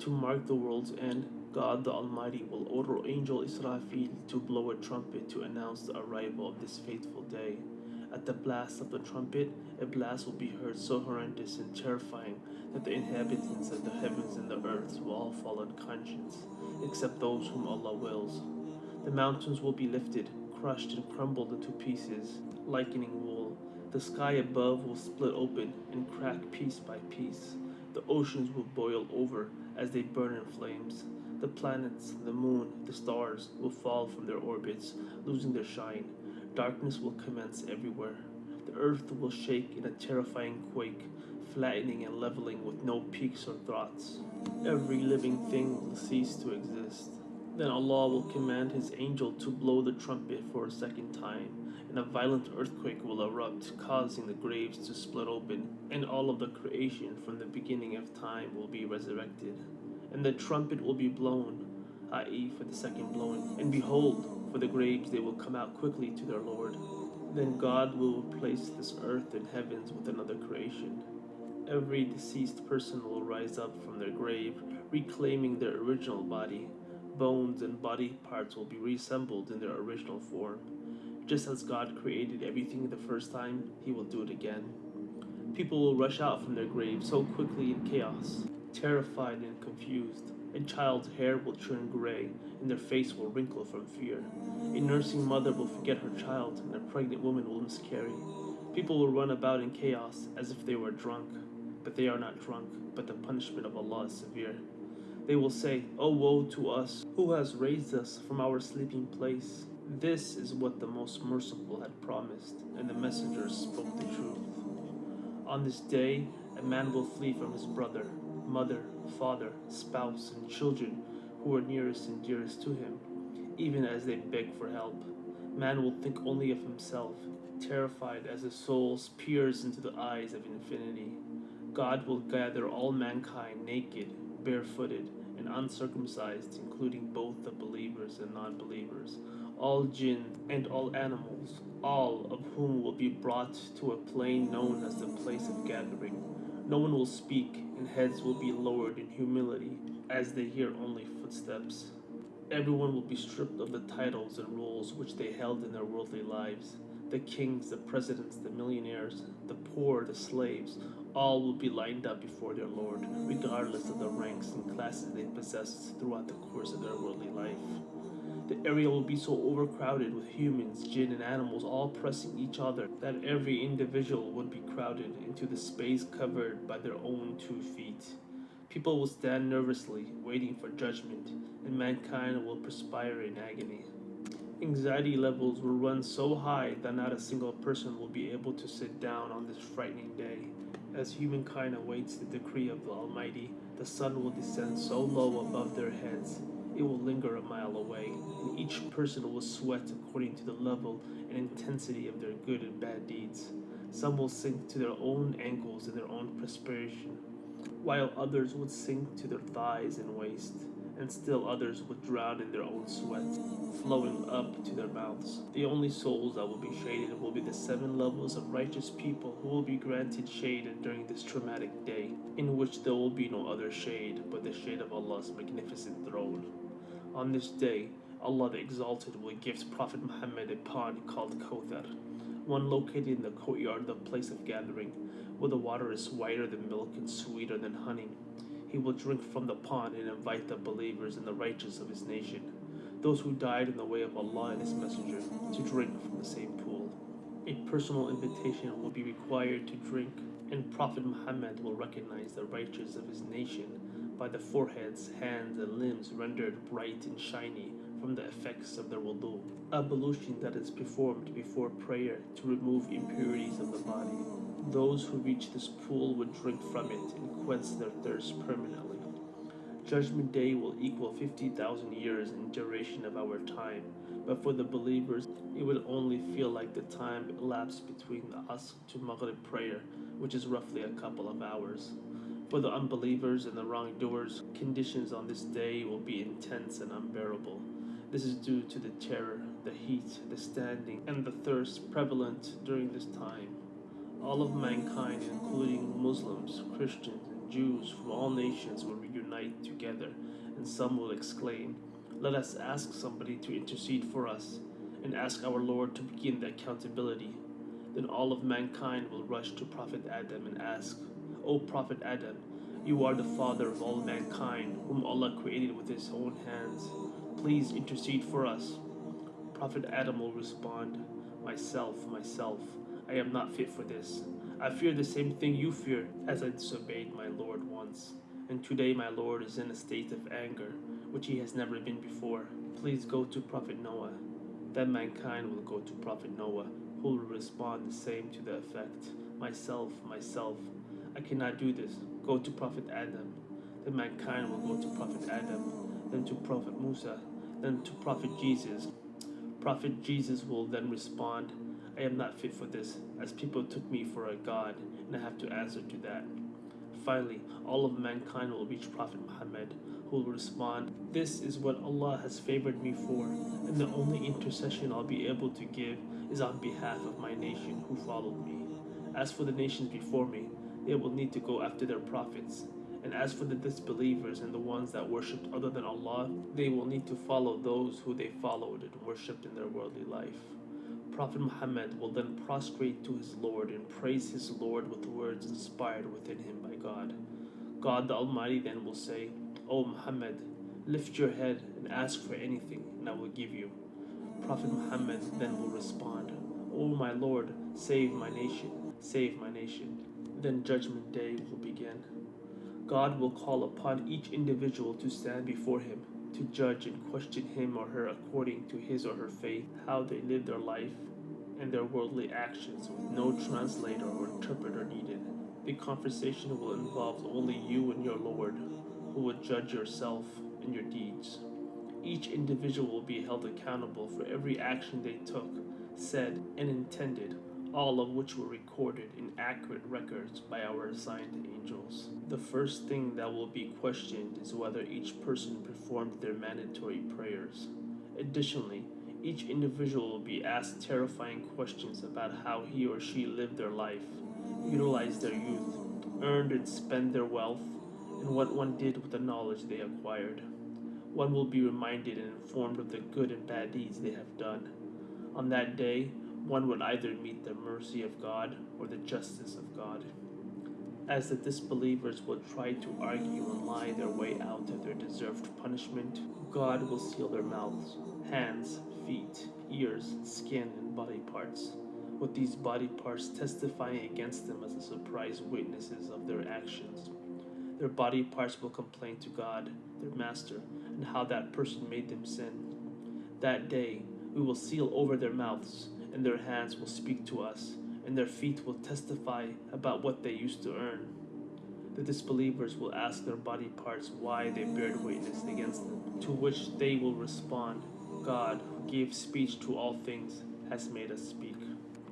To mark the world's end, God the Almighty will order Angel Israfil to blow a trumpet to announce the arrival of this fateful day. At the blast of the trumpet, a blast will be heard so horrendous and terrifying that the inhabitants of the heavens and the earth will all fall unconscious, except those whom Allah wills. The mountains will be lifted, crushed, and crumbled into pieces, likening wool. The sky above will split open and crack piece by piece. The oceans will boil over as they burn in flames. The planets, the moon, the stars will fall from their orbits, losing their shine. Darkness will commence everywhere. The earth will shake in a terrifying quake, flattening and leveling with no peaks or throats. Every living thing will cease to exist. Then Allah will command His angel to blow the trumpet for a second time, and a violent earthquake will erupt, causing the graves to split open, and all of the creation from the beginning of time will be resurrected. And the trumpet will be blown, i.e., for the second blowing. And behold, for the graves they will come out quickly to their Lord. Then God will replace this earth and heavens with another creation. Every deceased person will rise up from their grave, reclaiming their original body. Bones and body parts will be reassembled in their original form. Just as God created everything the first time, He will do it again. People will rush out from their graves so quickly in chaos, terrified and confused. A child's hair will turn gray, and their face will wrinkle from fear. A nursing mother will forget her child, and a pregnant woman will miscarry. People will run about in chaos as if they were drunk, but they are not drunk, but the punishment of Allah is severe. They will say, Oh woe to us, who has raised us from our sleeping place? This is what the most merciful had promised, and the messengers spoke the truth. On this day, a man will flee from his brother, mother, father, spouse, and children who are nearest and dearest to him, even as they beg for help. Man will think only of himself, terrified as his soul peers into the eyes of infinity. God will gather all mankind naked, barefooted, and uncircumcised, including both the believers and non believers, all jinn and all animals, all of whom will be brought to a plain known as the place of gathering. No one will speak, and heads will be lowered in humility as they hear only footsteps. Everyone will be stripped of the titles and roles which they held in their worldly lives. The kings, the presidents, the millionaires, the poor, the slaves, all will be lined up before their Lord, regardless of the ranks and classes they possessed throughout the course of their worldly life. The area will be so overcrowded with humans, jinn, and animals all pressing each other that every individual would be crowded into the space covered by their own two feet. People will stand nervously, waiting for judgment, and mankind will perspire in agony. Anxiety levels will run so high that not a single person will be able to sit down on this frightening day. As humankind awaits the decree of the Almighty, the sun will descend so low above their heads it will linger a mile away, and each person will sweat according to the level and intensity of their good and bad deeds. Some will sink to their own ankles in their own perspiration, while others would sink to their thighs and waist, and still others would drown in their own sweat, flowing up to their mouths. The only souls that will be shaded will be the seven levels of righteous people who will be granted shade during this traumatic day, in which there will be no other shade but the shade of Allah's magnificent throne. On this day, Allah the Exalted will give Prophet Muhammad a pond called Kawthar, one located in the courtyard of the place of gathering, where the water is whiter than milk and sweeter than honey. He will drink from the pond and invite the believers and the righteous of his nation, those who died in the way of Allah and his messenger, to drink from the same pool. A personal invitation will be required to drink, and Prophet Muhammad will recognize the righteous of his nation by the foreheads, hands, and limbs rendered bright and shiny from the effects of their wudu. Ablution that is performed before prayer to remove impurities of the body. Those who reach this pool would drink from it and quench their thirst permanently. Judgment Day will equal 50,000 years in duration of our time, but for the believers, it will only feel like the time elapsed between the Asr to Maghrib prayer, which is roughly a couple of hours. For the unbelievers and the wrongdoers, conditions on this day will be intense and unbearable. This is due to the terror, the heat, the standing, and the thirst prevalent during this time. All of mankind, including Muslims, Christians, and Jews from all nations, will reunite together, and some will exclaim, Let us ask somebody to intercede for us, and ask our Lord to begin the accountability. Then all of mankind will rush to Prophet Adam and ask, O Prophet Adam, you are the father of all mankind, whom Allah created with his own hands. Please intercede for us. Prophet Adam will respond, Myself, myself, I am not fit for this. I fear the same thing you fear, as I disobeyed my Lord once. And today my Lord is in a state of anger, which he has never been before. Please go to Prophet Noah. Then mankind will go to Prophet Noah, who will respond the same to the effect Myself, myself, I cannot do this. Go to Prophet Adam. Then mankind will go to Prophet Adam, then to Prophet Musa, then to Prophet Jesus. Prophet Jesus will then respond, I am not fit for this, as people took me for a god, and I have to answer to that. Finally, all of mankind will reach Prophet Muhammad, who will respond, This is what Allah has favored me for, and the only intercession I'll be able to give is on behalf of my nation who followed me. As for the nations before me, they will need to go after their prophets. And as for the disbelievers and the ones that worshipped other than Allah, they will need to follow those who they followed and worshipped in their worldly life. Prophet Muhammad will then prostrate to his Lord and praise his Lord with words inspired within him by God. God the Almighty then will say, O Muhammad, lift your head and ask for anything, and I will give you. Prophet Muhammad then will respond, O my Lord, save my nation, save my nation. Then Judgment Day will begin. God will call upon each individual to stand before Him, to judge and question him or her according to his or her faith, how they live their life, and their worldly actions with no translator or interpreter needed. The conversation will involve only you and your Lord, who will judge yourself and your deeds. Each individual will be held accountable for every action they took, said, and intended, all of which were recorded in accurate records by our assigned angels. The first thing that will be questioned is whether each person performed their mandatory prayers. Additionally, each individual will be asked terrifying questions about how he or she lived their life, utilized their youth, earned and spent their wealth, and what one did with the knowledge they acquired. One will be reminded and informed of the good and bad deeds they have done. On that day, one would either meet the mercy of God or the justice of God. As the disbelievers will try to argue and lie their way out of their deserved punishment, God will seal their mouths, hands, feet, ears, skin, and body parts, with these body parts testifying against them as the surprise witnesses of their actions. Their body parts will complain to God, their master, and how that person made them sin. That day, we will seal over their mouths, and their hands will speak to us, and their feet will testify about what they used to earn. The disbelievers will ask their body parts why they bear witness against them, to which they will respond, God, who gave speech to all things, has made us speak.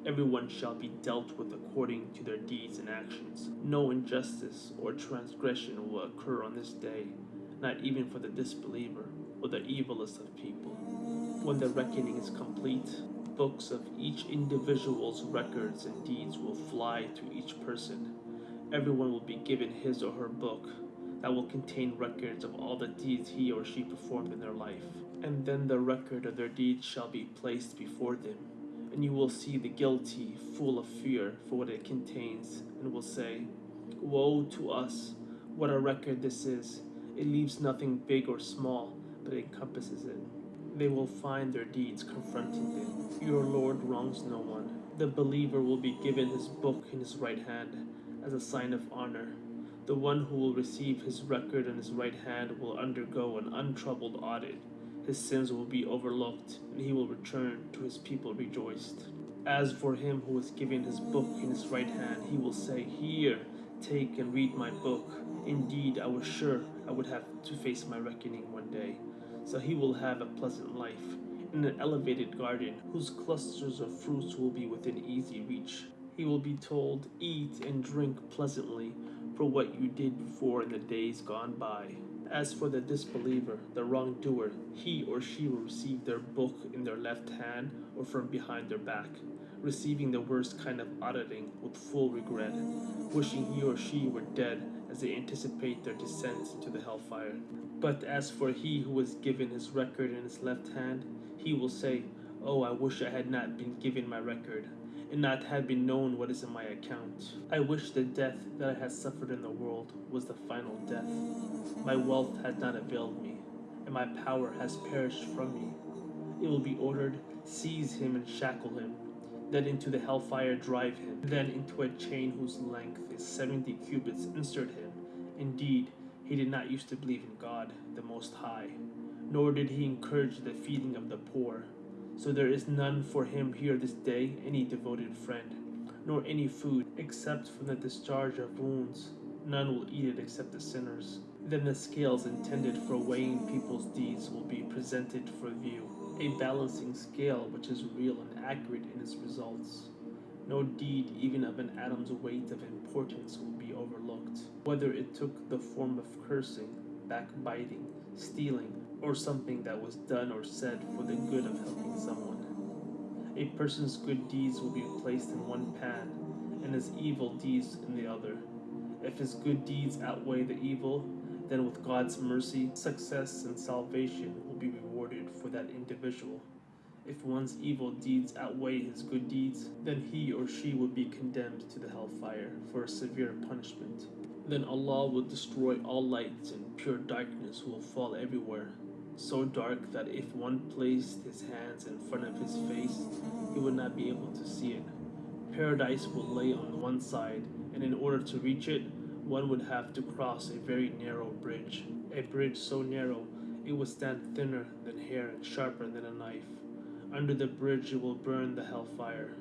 Everyone shall be dealt with according to their deeds and actions. No injustice or transgression will occur on this day, not even for the disbeliever or the evilest of people. When the reckoning is complete, books of each individual's records and deeds will fly to each person. Everyone will be given his or her book that will contain records of all the deeds he or she performed in their life. And then the record of their deeds shall be placed before them, and you will see the guilty full of fear for what it contains, and will say, Woe to us! What a record this is! It leaves nothing big or small, but encompasses it they will find their deeds confronting them. Your Lord wrongs no one. The believer will be given his book in his right hand as a sign of honor. The one who will receive his record in his right hand will undergo an untroubled audit. His sins will be overlooked, and he will return to his people rejoiced. As for him who is given his book in his right hand, he will say, Here, take and read my book. Indeed, I was sure I would have to face my reckoning one day so he will have a pleasant life in an elevated garden whose clusters of fruits will be within easy reach. He will be told, Eat and drink pleasantly for what you did before in the days gone by. As for the disbeliever, the wrongdoer, he or she will receive their book in their left hand or from behind their back, receiving the worst kind of auditing with full regret, wishing he or she were dead as they anticipate their descent into the hellfire. But as for he who was given his record in his left hand, he will say, Oh, I wish I had not been given my record, and not had been known what is in my account. I wish the death that I had suffered in the world was the final death. My wealth has not availed me, and my power has perished from me. It will be ordered, seize him and shackle him, then into the hellfire drive him, then into a chain whose length is seventy cubits insert him. Indeed, he did not used to believe in God, the Most High, nor did he encourage the feeding of the poor. So there is none for him here this day any devoted friend, nor any food except from the discharge of wounds. None will eat it except the sinners. Then the scales intended for weighing people's deeds will be presented for view, a balancing scale which is real and accurate in its results. No deed, even of an atom's weight of importance, will be overlooked, whether it took the form of cursing, backbiting, stealing, or something that was done or said for the good of helping someone. A person's good deeds will be placed in one pan, and his evil deeds in the other. If his good deeds outweigh the evil, then with God's mercy, success and salvation will be rewarded for that individual. If one's evil deeds outweigh his good deeds, then he or she will be condemned to the hellfire for a severe punishment. Then Allah will destroy all lights and pure darkness will fall everywhere, so dark that if one placed his hands in front of his face, he would not be able to see it. Paradise will lay on one side, and in order to reach it, one would have to cross a very narrow bridge. A bridge so narrow it would stand thinner than hair and sharper than a knife. Under the bridge it will burn the hellfire.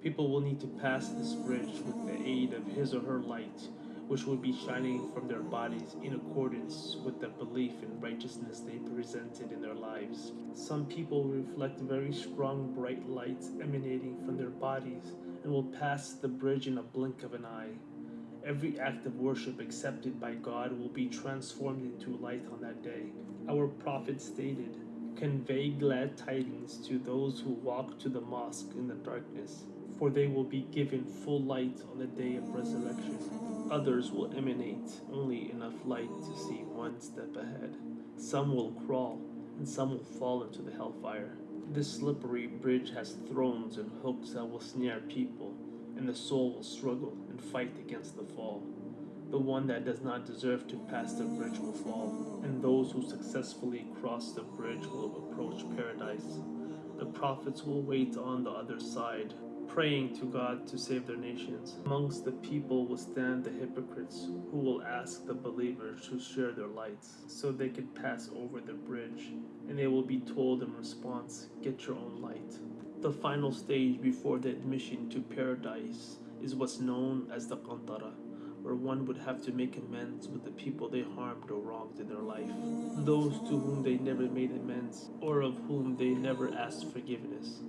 People will need to pass this bridge with the aid of his or her light, which will be shining from their bodies in accordance with the belief in righteousness they presented in their lives. Some people reflect very strong bright lights emanating from their bodies and will pass the bridge in a blink of an eye. Every act of worship accepted by God will be transformed into light on that day. Our prophet stated, Convey glad tidings to those who walk to the mosque in the darkness, for they will be given full light on the day of resurrection. Others will emanate only enough light to see one step ahead. Some will crawl, and some will fall into the hellfire. This slippery bridge has thrones and hooks that will snare people, and the soul will struggle and fight against the fall. The one that does not deserve to pass the bridge will fall, and those who successfully cross the bridge will approach paradise. The prophets will wait on the other side, praying to God to save their nations. Amongst the people will stand the hypocrites, who will ask the believers to share their lights, so they can pass over the bridge, and they will be told in response, Get your own light. The final stage before the admission to paradise is what's known as the Qantara where one would have to make amends with the people they harmed or wronged in their life, those to whom they never made amends, or of whom they never asked forgiveness.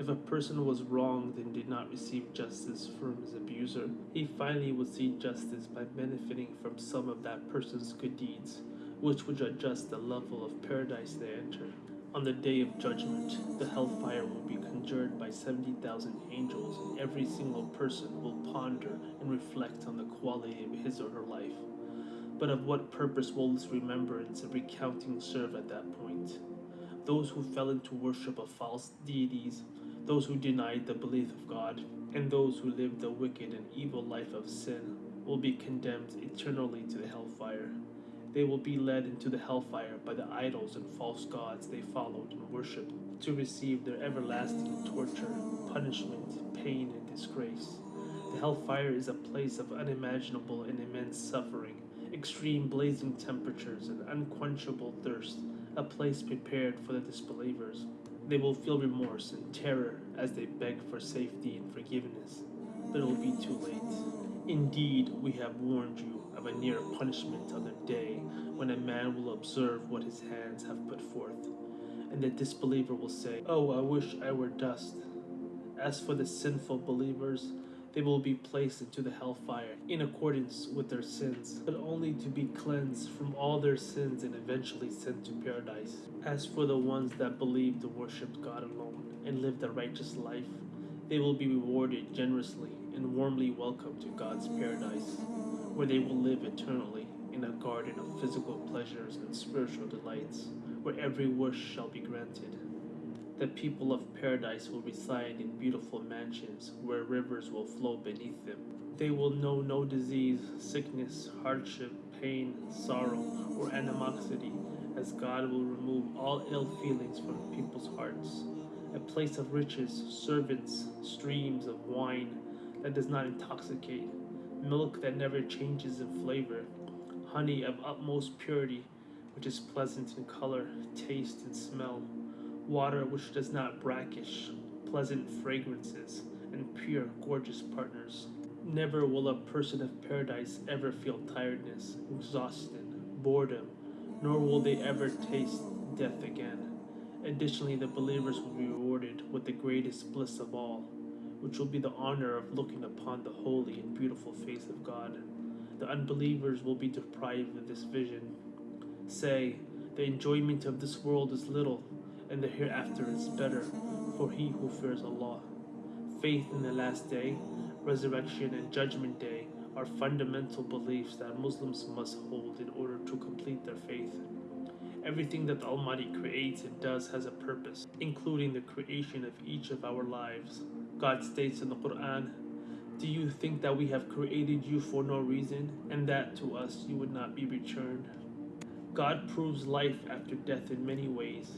If a person was wronged and did not receive justice from his abuser, he finally would see justice by benefiting from some of that person's good deeds, which would adjust the level of paradise they enter. On the day of judgment, the hellfire will be conjured by 70,000 angels, and every single person will ponder and reflect on the quality of his or her life. But of what purpose will this remembrance and recounting serve at that point? Those who fell into worship of false deities, those who denied the belief of God, and those who lived the wicked and evil life of sin will be condemned eternally to the hellfire. They will be led into the hellfire by the idols and false gods they followed and worshipped to receive their everlasting torture, punishment, pain, and disgrace. The hellfire is a place of unimaginable and immense suffering, extreme blazing temperatures, and unquenchable thirst, a place prepared for the disbelievers. They will feel remorse and terror as they beg for safety and forgiveness, but it will be too late. Indeed, we have warned you of a near punishment on the day when a man will observe what his hands have put forth. And the disbeliever will say, Oh, I wish I were dust. As for the sinful believers, they will be placed into the hellfire in accordance with their sins, but only to be cleansed from all their sins and eventually sent to paradise. As for the ones that believed and worshipped God alone and lived a righteous life, they will be rewarded generously and warmly welcomed to God's paradise where they will live eternally in a garden of physical pleasures and spiritual delights, where every wish shall be granted. The people of paradise will reside in beautiful mansions where rivers will flow beneath them. They will know no disease, sickness, hardship, pain, sorrow, or animosity, as God will remove all ill feelings from people's hearts. A place of riches, servants, streams of wine that does not intoxicate, milk that never changes in flavor, honey of utmost purity, which is pleasant in color, taste, and smell, water which does not brackish, pleasant fragrances, and pure, gorgeous partners. Never will a person of paradise ever feel tiredness, exhaustion, boredom, nor will they ever taste death again. Additionally, the believers will be rewarded with the greatest bliss of all, which will be the honor of looking upon the holy and beautiful face of God. The unbelievers will be deprived of this vision. Say, the enjoyment of this world is little, and the hereafter is better for he who fears Allah. Faith in the last day resurrection, and judgment day are fundamental beliefs that Muslims must hold in order to complete their faith. Everything that the Almighty creates and does has a purpose, including the creation of each of our lives. God states in the Quran, Do you think that we have created you for no reason, and that to us you would not be returned? God proves life after death in many ways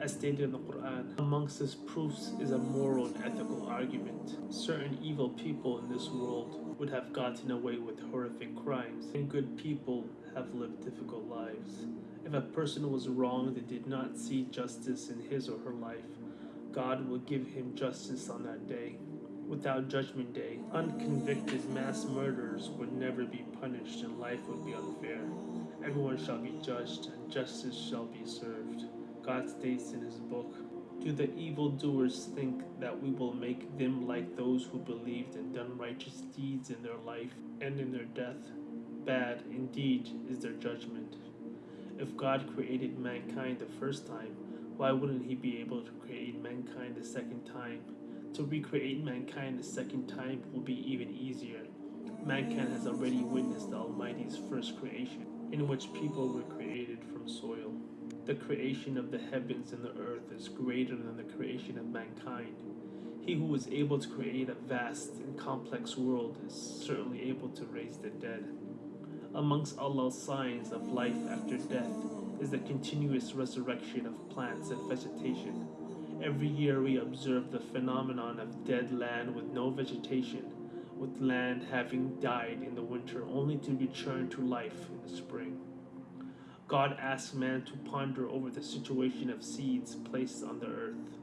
as stated in the Quran. Amongst his proofs is a moral and ethical argument. Certain evil people in this world would have gotten away with horrific crimes, and good people have lived difficult lives. If a person was wronged and did not see justice in his or her life, God will give him justice on that day. Without judgment day, unconvicted mass murderers would never be punished and life would be unfair. Everyone shall be judged and justice shall be served. God states in his book, Do the evildoers think that we will make them like those who believed and done righteous deeds in their life and in their death? Bad indeed is their judgment. If God created mankind the first time, why wouldn't he be able to create mankind the second time? To recreate mankind the second time will be even easier. Mankind has already witnessed the Almighty's first creation, in which people were created from soil. The creation of the heavens and the earth is greater than the creation of mankind. He who is able to create a vast and complex world is certainly able to raise the dead. Amongst Allah's signs of life after death is the continuous resurrection of plants and vegetation. Every year we observe the phenomenon of dead land with no vegetation, with land having died in the winter only to return to life in the spring. God asks man to ponder over the situation of seeds placed on the earth.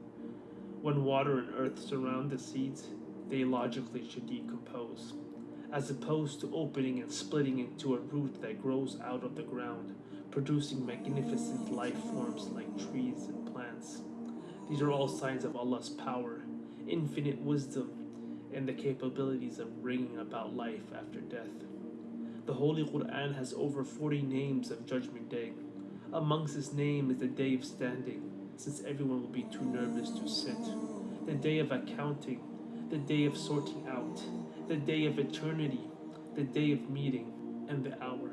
When water and earth surround the seeds, they logically should decompose, as opposed to opening and splitting into a root that grows out of the ground, producing magnificent life forms like trees and plants. These are all signs of Allah's power, infinite wisdom, and the capabilities of bringing about life after death. The Holy Quran has over 40 names of Judgment Day. Amongst its name is the Day of Standing, since everyone will be too nervous to sit. The Day of Accounting, the Day of Sorting Out, the Day of Eternity, the Day of Meeting, and the Hour.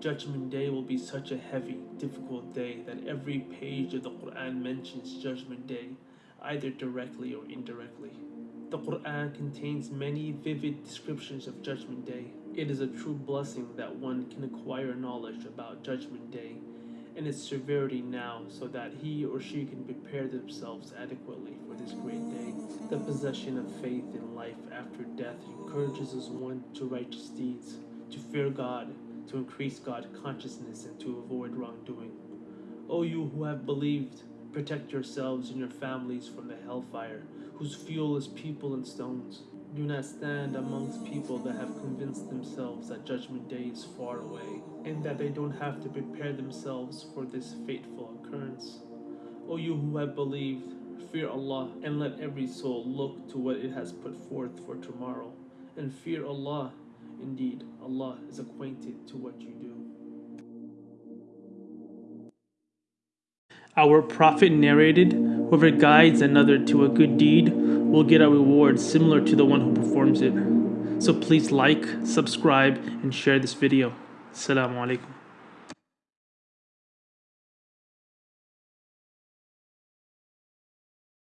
Judgment Day will be such a heavy, difficult day that every page of the Quran mentions Judgment Day, either directly or indirectly. The Quran contains many vivid descriptions of Judgment Day. It is a true blessing that one can acquire knowledge about Judgment Day and its severity now so that he or she can prepare themselves adequately for this great day. The possession of faith in life after death encourages us one to righteous deeds, to fear God, to increase God consciousness, and to avoid wrongdoing. O you who have believed, protect yourselves and your families from the hellfire whose fuel is people and stones. Do not stand amongst people that have convinced themselves that Judgment Day is far away, and that they don't have to prepare themselves for this fateful occurrence. O you who have believed, fear Allah, and let every soul look to what it has put forth for tomorrow, and fear Allah. Indeed, Allah is acquainted to what you do. Our Prophet narrated, Whoever guides another to a good deed will get a reward similar to the one who performs it. So please like, subscribe, and share this video. Assalamu alaikum.